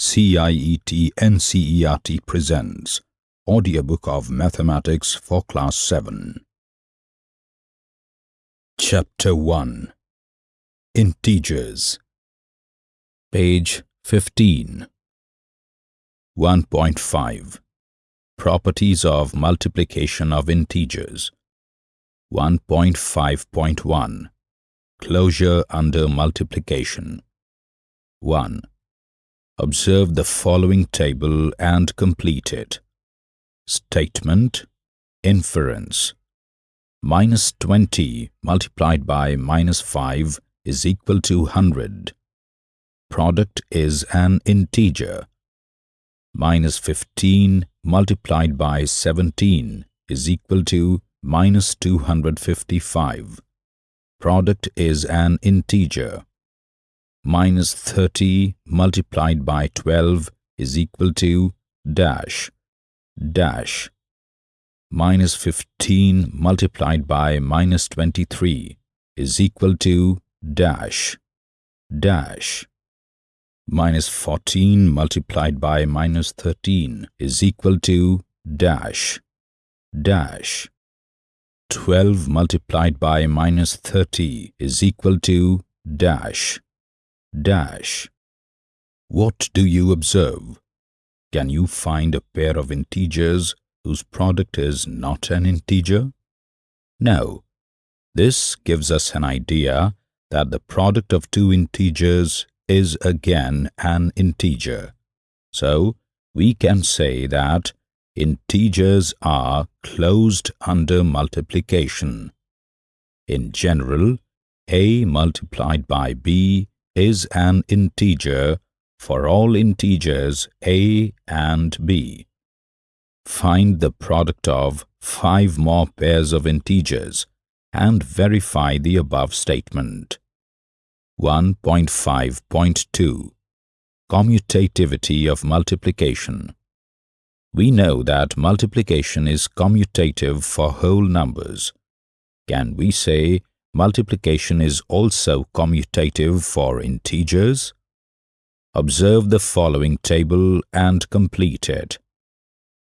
CIET NCERT presents Audiobook of Mathematics for Class 7. Chapter 1 Integers. Page 15 1.5 Properties of multiplication of integers. 1.5.1 Closure under multiplication. 1. Observe the following table and complete it. Statement Inference Minus 20 multiplied by minus 5 is equal to 100. Product is an integer. Minus 15 multiplied by 17 is equal to minus 255. Product is an integer minus 30 multiplied by 12 is equal to dash dash. Minus 15 multiplied by minus 23 is equal to dash dash. Minus 14 multiplied by minus 13 is equal to dash dash. 12 multiplied by minus 30 is equal to dash dash. What do you observe? Can you find a pair of integers whose product is not an integer? No. This gives us an idea that the product of two integers is again an integer. So, we can say that integers are closed under multiplication. In general, a multiplied by b is an integer for all integers a and b. Find the product of five more pairs of integers and verify the above statement. 1.5.2 Commutativity of multiplication We know that multiplication is commutative for whole numbers. Can we say multiplication is also commutative for integers? Observe the following table and complete it.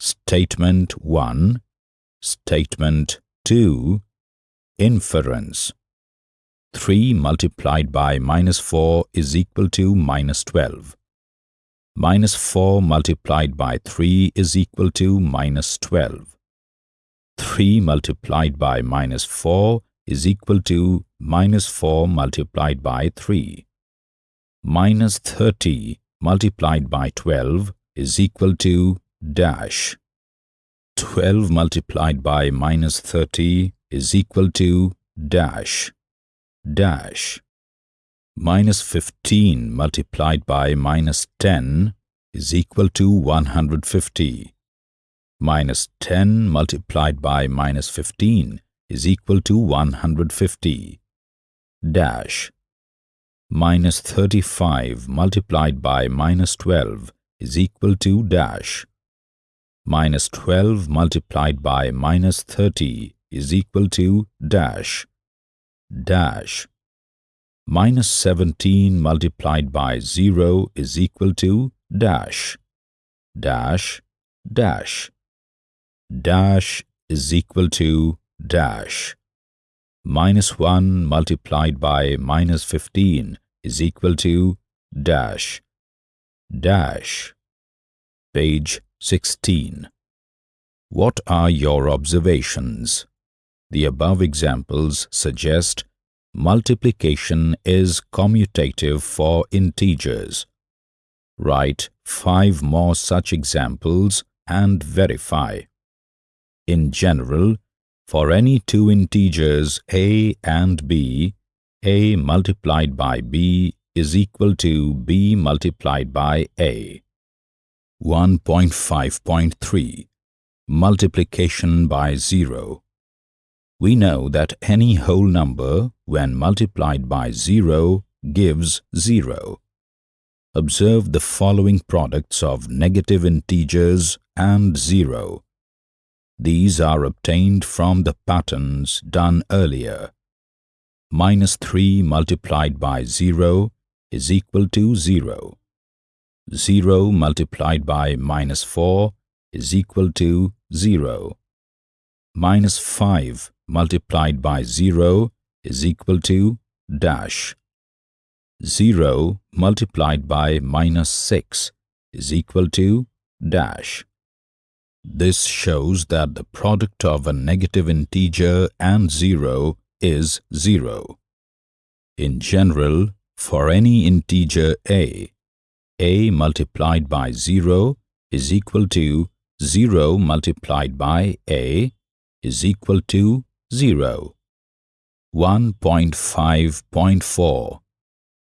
Statement 1, Statement 2, Inference 3 multiplied by minus 4 is equal to minus 12. Minus 4 multiplied by 3 is equal to minus 12. 3 multiplied by minus 4 is equal to minus 4 multiplied by 3. Minus 30 multiplied by 12 is equal to dash. 12 multiplied by minus 30 is equal to dash. Dash. Minus 15 multiplied by minus 10 is equal to 150. Minus 10 multiplied by minus 15 is equal to 150 dash. Minus 35 multiplied by minus 12 is equal to dash. Minus 12 multiplied by minus 30 is equal to dash. Dash. Minus 17 multiplied by 0 is equal to dash. Dash. Dash. Dash is equal to dash. Minus 1 multiplied by minus 15 is equal to dash. Dash. Page 16 what are your observations? The above examples suggest multiplication is commutative for integers. Write five more such examples and verify. In general for any two integers a and b, a multiplied by b is equal to b multiplied by a. 1.5.3 Multiplication by zero We know that any whole number, when multiplied by zero, gives zero. Observe the following products of negative integers and zero. These are obtained from the patterns done earlier. Minus 3 multiplied by 0 is equal to 0. 0 multiplied by minus 4 is equal to 0. Minus 5 multiplied by 0 is equal to dash. 0 multiplied by minus 6 is equal to dash. This shows that the product of a negative integer and 0 is 0. In general, for any integer a, a multiplied by 0 is equal to 0 multiplied by a is equal to 0. 1.5.4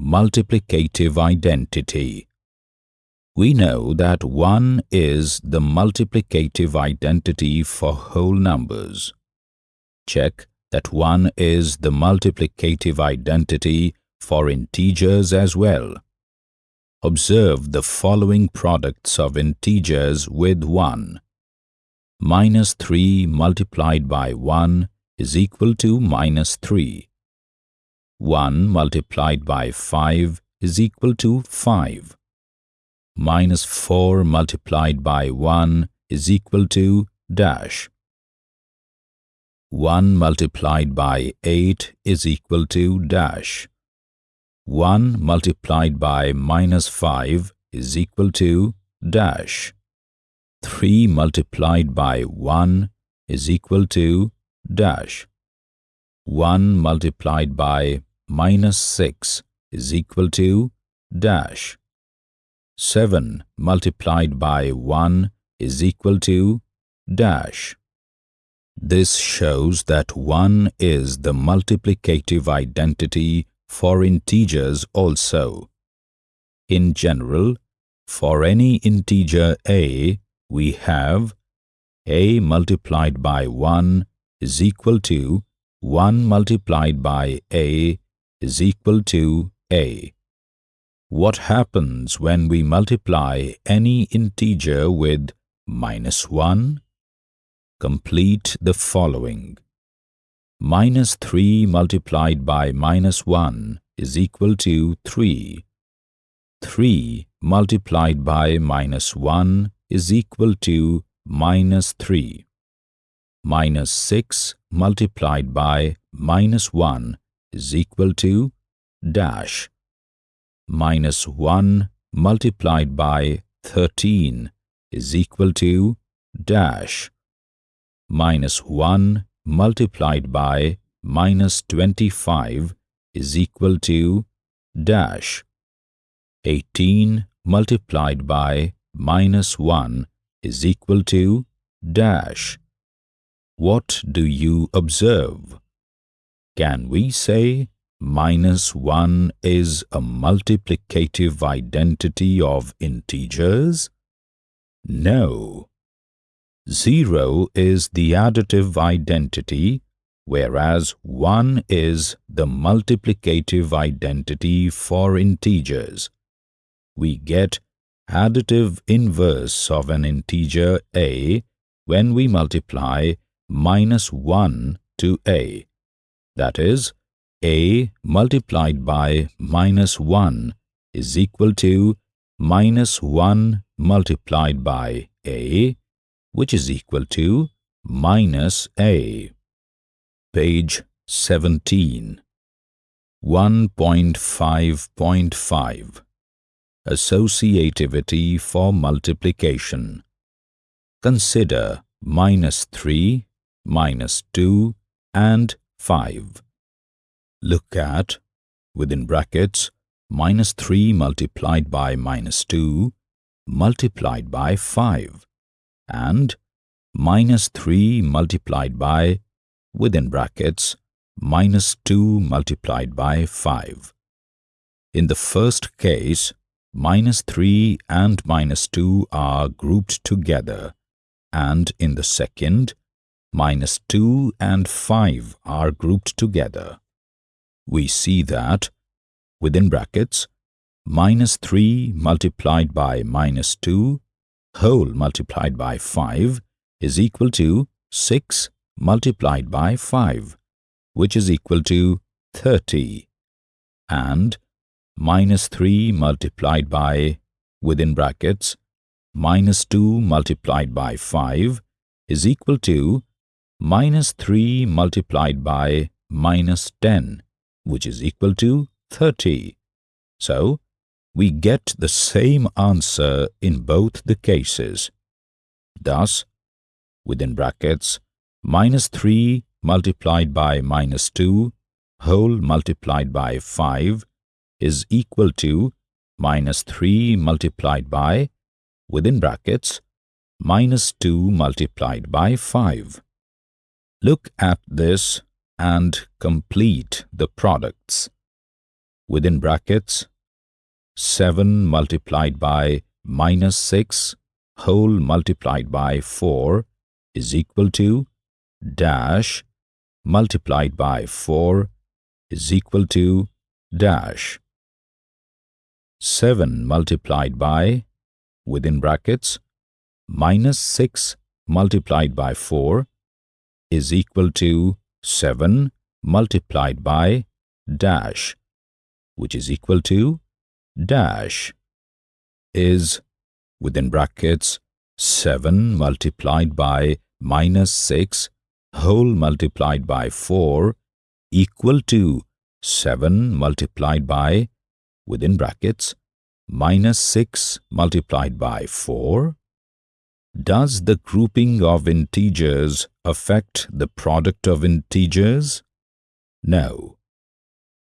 Multiplicative Identity We know that 1 is the multiplicative identity for whole numbers. Check that 1 is the multiplicative identity for integers as well. Observe the following products of integers with 1. Minus 3 multiplied by 1 is equal to minus 3. 1 multiplied by 5 is equal to 5. Minus 4 multiplied by 1 is equal to dash. 1 multiplied by 8 is equal to dash. 1 multiplied by minus 5 is equal to dash. 3 multiplied by 1 is equal to dash. 1 multiplied by minus 6 is equal to dash. 7 multiplied by 1 is equal to dash. This shows that 1 is the multiplicative identity for integers also. In general, for any integer a, we have a multiplied by 1 is equal to 1 multiplied by a is equal to a. What happens when we multiply any integer with minus 1? Complete the following. Minus 3 multiplied by minus 1 is equal to 3. 3 multiplied by minus 1 is equal to minus 3 minus 6 multiplied by minus 1 is equal to dash. Minus 1 multiplied by 13 is equal to dash. Minus 1 multiplied by minus 25 is equal to dash. 18 multiplied by minus 1 is equal to dash. What do you observe? Can we say minus 1 is a multiplicative identity of integers? No. 0 is the additive identity, whereas 1 is the multiplicative identity for integers. We get additive inverse of an integer a when we multiply minus 1 to a. That is, a multiplied by minus 1 is equal to minus 1 multiplied by a, which is equal to minus a. Page 17 1.5.5 Associativity for multiplication Consider minus 3 minus 2 and 5. Look at, within brackets, minus 3 multiplied by minus 2 multiplied by 5 and minus 3 multiplied by, within brackets, minus 2 multiplied by 5. In the first case, minus 3 and minus 2 are grouped together and in the second, minus 2 and 5 are grouped together. We see that, within brackets, minus 3 multiplied by minus 2 whole multiplied by 5 is equal to 6 multiplied by 5, which is equal to 30, and minus 3 multiplied by within brackets minus 2 multiplied by 5 is equal to minus 3 multiplied by minus 10 which is equal to 30. So, we get the same answer in both the cases. Thus, within brackets, minus 3 multiplied by minus 2 whole multiplied by 5 is equal to minus 3 multiplied by, within brackets, minus 2 multiplied by 5. Look at this and complete the products. Within brackets, 7 multiplied by minus 6 whole multiplied by 4 is equal to dash multiplied by 4 is equal to dash. 7 multiplied by, within brackets, minus 6 multiplied by 4 is equal to 7 multiplied by dash, which is equal to dash, is, within brackets, 7 multiplied by minus 6 whole multiplied by 4 equal to 7 multiplied by, within brackets, minus 6 multiplied by 4? Does the grouping of integers affect the product of integers? No.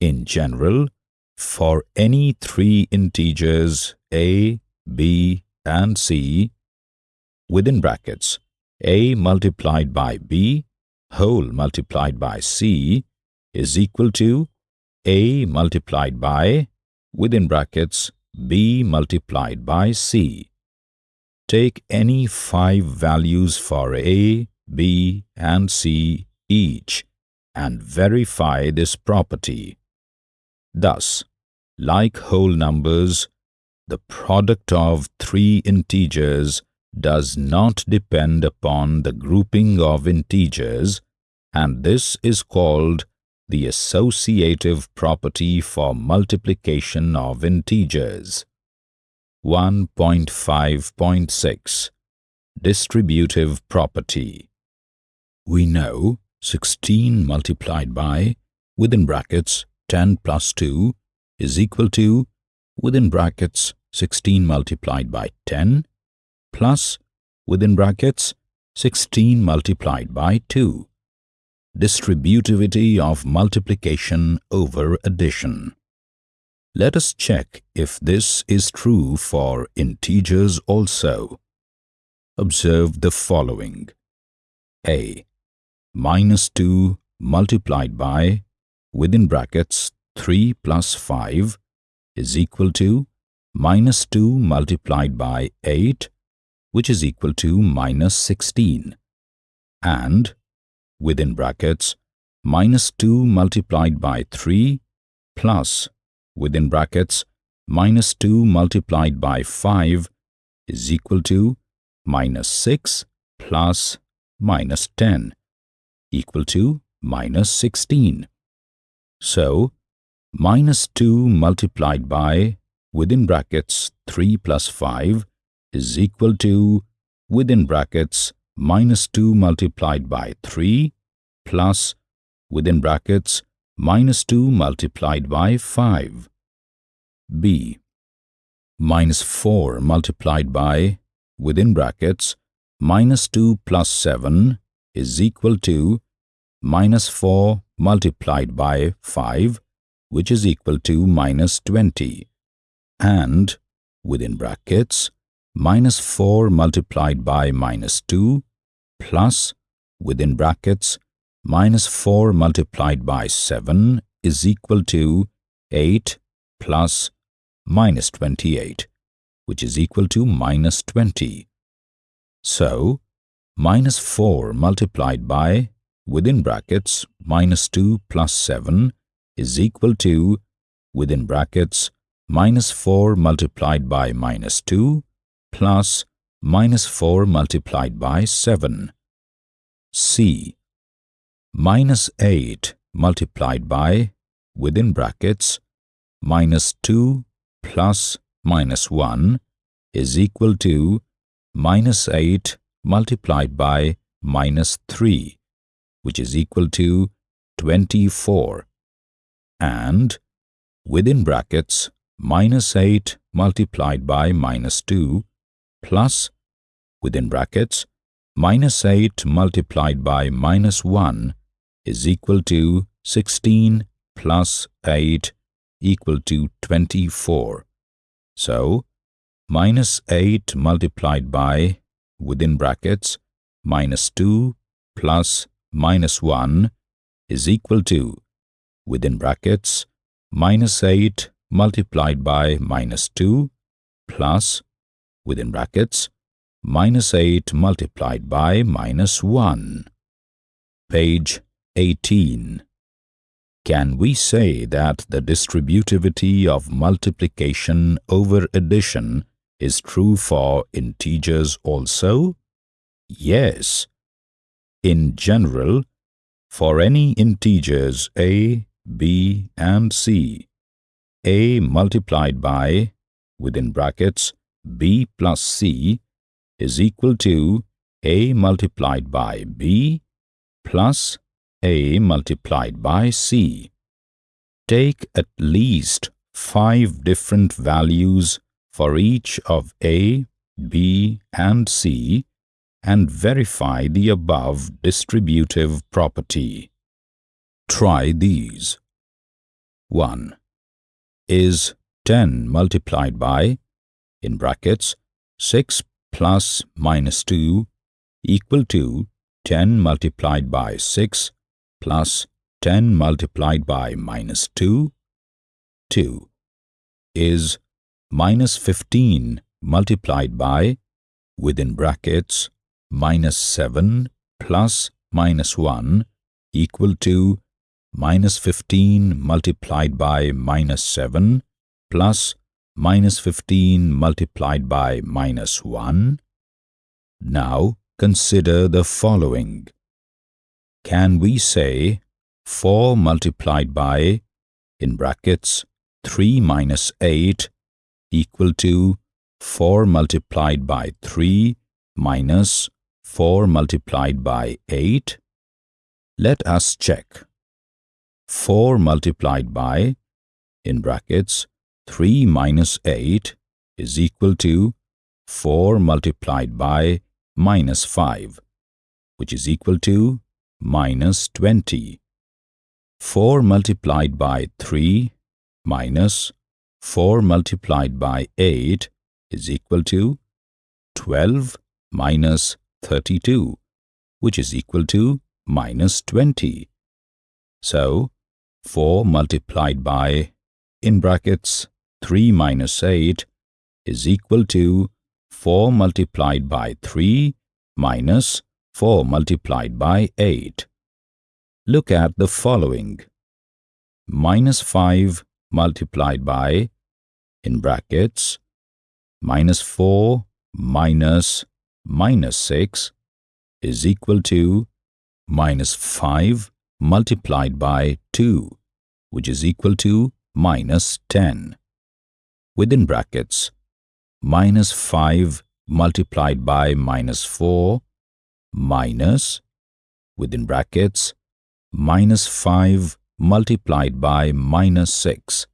In general, for any three integers a, b, and c, within brackets, a multiplied by b whole multiplied by c is equal to a multiplied by, within brackets, b multiplied by c. Take any five values for a, b, and c each and verify this property. Thus, like whole numbers, the product of three integers does not depend upon the grouping of integers and this is called the associative property for multiplication of integers. 1.5.6 Distributive property. We know 16 multiplied by, within brackets, 10 plus 2 is equal to, within brackets, 16 multiplied by 10 plus, within brackets, 16 multiplied by 2 distributivity of multiplication over addition. Let us check if this is true for integers also. Observe the following. A. Minus 2 multiplied by, within brackets, 3 plus 5 is equal to minus 2 multiplied by 8, which is equal to minus 16. And within brackets minus 2 multiplied by 3 plus within brackets minus 2 multiplied by 5 is equal to minus 6 plus minus 10 equal to minus 16. So, minus 2 multiplied by within brackets 3 plus 5 is equal to within brackets minus 2 multiplied by 3 plus within brackets minus 2 multiplied by 5. b. Minus 4 multiplied by within brackets minus 2 plus 7 is equal to minus 4 multiplied by 5 which is equal to minus 20 and within brackets minus 4 multiplied by minus 2 plus within brackets minus 4 multiplied by 7 is equal to 8 plus minus 28 which is equal to minus 20. So, minus 4 multiplied by within brackets minus 2 plus 7 is equal to within brackets minus 4 multiplied by minus 2 plus minus 4 multiplied by 7. C. Minus 8 multiplied by, within brackets, minus 2 plus minus 1 is equal to minus 8 multiplied by minus 3, which is equal to 24. And within brackets, minus 8 multiplied by minus 2 plus within brackets minus 8 multiplied by minus 1 is equal to 16 plus 8 equal to 24. So, minus 8 multiplied by, within brackets, minus 2 plus minus 1 is equal to, within brackets, minus 8 multiplied by minus 2 plus, within brackets, minus 8 multiplied by minus 1. Page 18. Can we say that the distributivity of multiplication over addition is true for integers also? Yes. In general, for any integers a, b and c, a multiplied by, within brackets, b plus c is equal to a multiplied by b plus a multiplied by c. Take at least five different values for each of a, b and c and verify the above distributive property. Try these. 1. Is 10 multiplied by, in brackets, 6 plus minus 2 equal to 10 multiplied by 6 plus 10 multiplied by minus 2, 2 is minus 15 multiplied by, within brackets, minus 7 plus minus 1 equal to minus 15 multiplied by minus 7 plus minus 15 multiplied by minus 1. Now consider the following. Can we say 4 multiplied by, in brackets, 3 minus 8 equal to 4 multiplied by 3 minus 4 multiplied by 8? Let us check. 4 multiplied by, in brackets, 3 minus 8 is equal to 4 multiplied by minus 5, which is equal to minus 20. 4 multiplied by 3 minus 4 multiplied by 8 is equal to 12 minus 32, which is equal to minus 20. So, 4 multiplied by, in brackets, 3 minus 8 is equal to 4 multiplied by 3 minus 4 multiplied by 8. Look at the following. Minus 5 multiplied by, in brackets, minus 4 minus minus 6 is equal to minus 5 multiplied by 2, which is equal to minus 10. Within brackets, minus 5 multiplied by minus 4 minus, within brackets, minus 5 multiplied by minus 6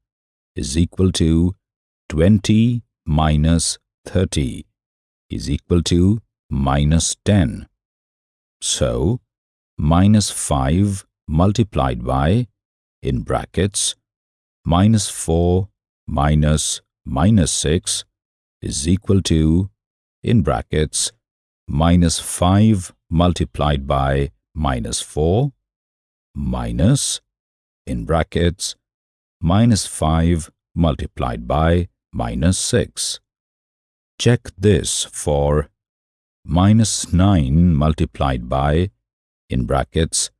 is equal to 20 minus 30 is equal to minus 10. So, minus 5 multiplied by, in brackets, minus 4 minus minus 6 is equal to, in brackets, minus 5 multiplied by minus 4 minus, in brackets, minus 5 multiplied by minus 6. Check this for minus 9 multiplied by, in brackets,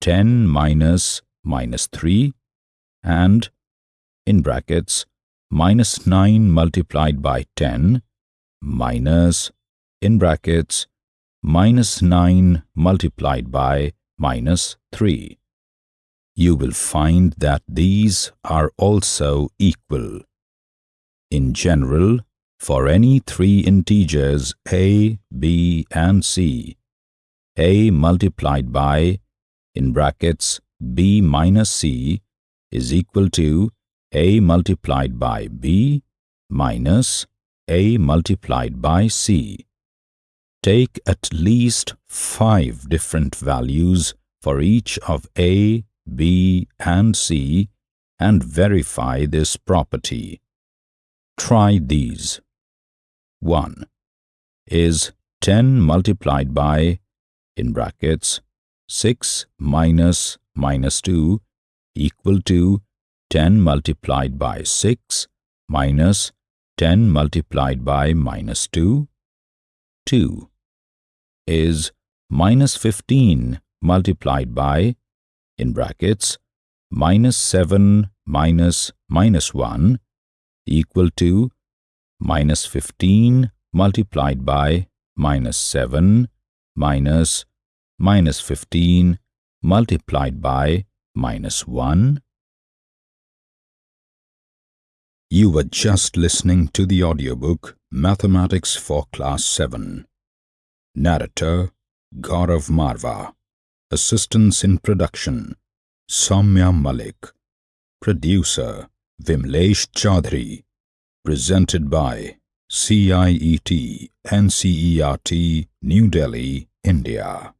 10 minus minus 3 and, in brackets, minus 9 multiplied by 10 minus in brackets minus 9 multiplied by minus 3. You will find that these are also equal. In general, for any three integers a, b and c, a multiplied by in brackets b minus c is equal to a multiplied by b minus a multiplied by c. Take at least five different values for each of a, b and c and verify this property. Try these. 1. Is 10 multiplied by, in brackets, 6 minus minus 2 equal to 10 multiplied by 6 minus 10 multiplied by minus 2? 2. Is minus 15 multiplied by, in brackets, minus 7 minus minus 1 equal to minus 15 multiplied by minus 7 minus minus 15 multiplied by minus 1. You were just listening to the audiobook Mathematics for Class 7. Narrator Gaurav Marva. Assistance in production Soumya Malik. Producer Vimlesh Chaudhary. Presented by CIET NCERT New Delhi, India.